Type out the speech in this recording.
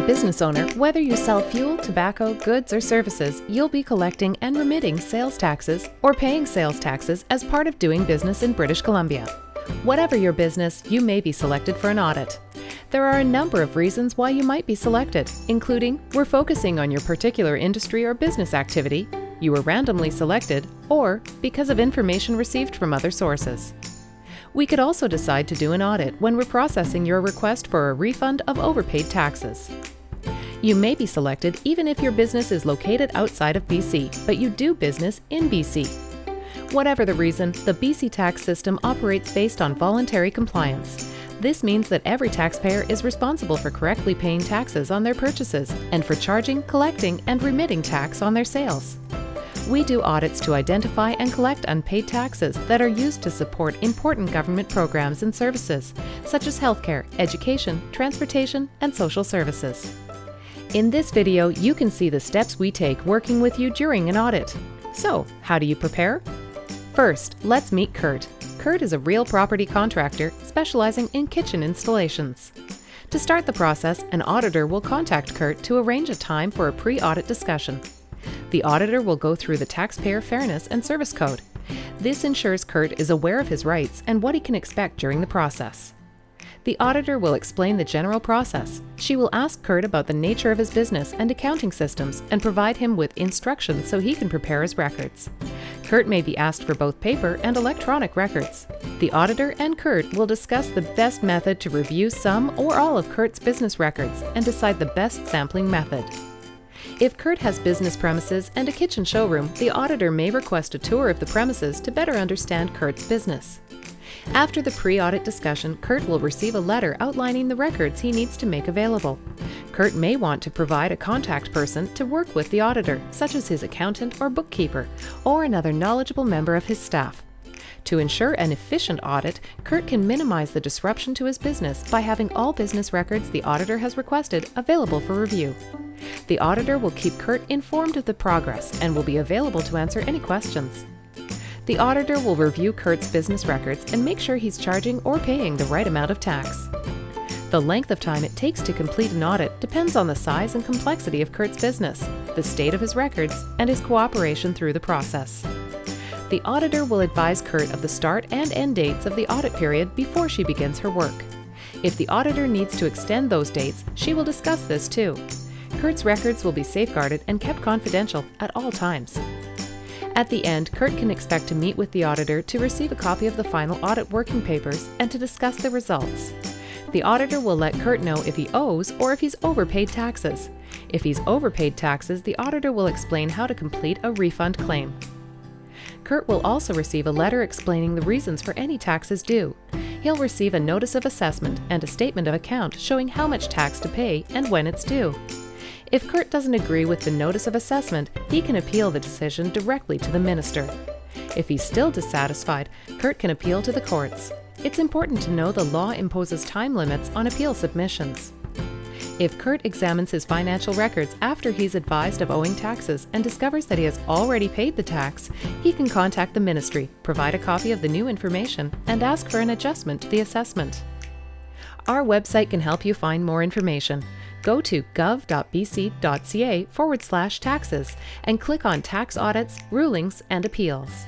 a business owner, whether you sell fuel, tobacco, goods, or services, you'll be collecting and remitting sales taxes or paying sales taxes as part of doing business in British Columbia. Whatever your business, you may be selected for an audit. There are a number of reasons why you might be selected, including we're focusing on your particular industry or business activity, you were randomly selected, or because of information received from other sources. We could also decide to do an audit when we're processing your request for a refund of overpaid taxes. You may be selected even if your business is located outside of BC, but you do business in BC. Whatever the reason, the BC tax system operates based on voluntary compliance. This means that every taxpayer is responsible for correctly paying taxes on their purchases and for charging, collecting, and remitting tax on their sales. We do audits to identify and collect unpaid taxes that are used to support important government programs and services, such as healthcare, education, transportation, and social services. In this video, you can see the steps we take working with you during an audit. So, how do you prepare? First, let's meet Kurt. Kurt is a real property contractor specializing in kitchen installations. To start the process, an auditor will contact Kurt to arrange a time for a pre-audit discussion. The auditor will go through the Taxpayer Fairness and Service Code. This ensures Kurt is aware of his rights and what he can expect during the process. The auditor will explain the general process. She will ask Kurt about the nature of his business and accounting systems and provide him with instructions so he can prepare his records. Kurt may be asked for both paper and electronic records. The auditor and Kurt will discuss the best method to review some or all of Kurt's business records and decide the best sampling method. If Kurt has business premises and a kitchen showroom, the auditor may request a tour of the premises to better understand Kurt's business. After the pre-audit discussion, Kurt will receive a letter outlining the records he needs to make available. Kurt may want to provide a contact person to work with the auditor, such as his accountant or bookkeeper, or another knowledgeable member of his staff. To ensure an efficient audit, Kurt can minimize the disruption to his business by having all business records the auditor has requested available for review. The auditor will keep Kurt informed of the progress and will be available to answer any questions. The auditor will review Kurt's business records and make sure he's charging or paying the right amount of tax. The length of time it takes to complete an audit depends on the size and complexity of Kurt's business, the state of his records, and his cooperation through the process. The auditor will advise Kurt of the start and end dates of the audit period before she begins her work. If the auditor needs to extend those dates, she will discuss this too. Kurt's records will be safeguarded and kept confidential at all times. At the end, Kurt can expect to meet with the auditor to receive a copy of the final audit working papers and to discuss the results. The auditor will let Kurt know if he owes or if he's overpaid taxes. If he's overpaid taxes, the auditor will explain how to complete a refund claim. Kurt will also receive a letter explaining the reasons for any taxes due. He'll receive a notice of assessment and a statement of account showing how much tax to pay and when it's due. If Kurt doesn't agree with the notice of assessment, he can appeal the decision directly to the minister. If he's still dissatisfied, Kurt can appeal to the courts. It's important to know the law imposes time limits on appeal submissions. If Kurt examines his financial records after he's advised of owing taxes and discovers that he has already paid the tax, he can contact the ministry, provide a copy of the new information, and ask for an adjustment to the assessment. Our website can help you find more information go to gov.bc.ca forward slash taxes and click on Tax Audits, Rulings, and Appeals.